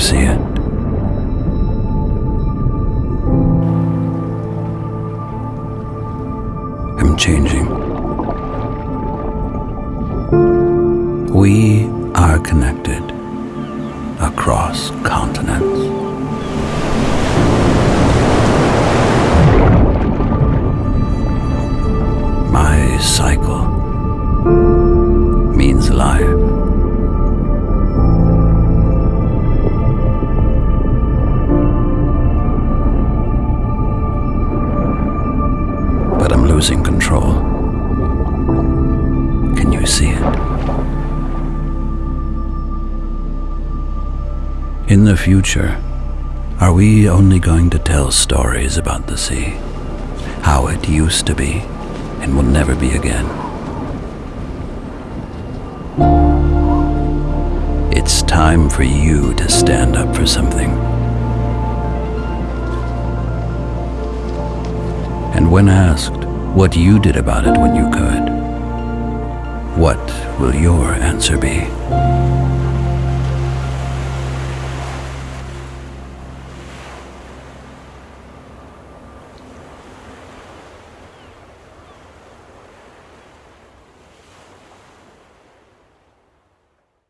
see it? I'm changing. We are connected across continents. My cycle losing control. Can you see it? In the future, are we only going to tell stories about the sea? How it used to be and will never be again? It's time for you to stand up for something. And when asked what you did about it when you could, what will your answer be?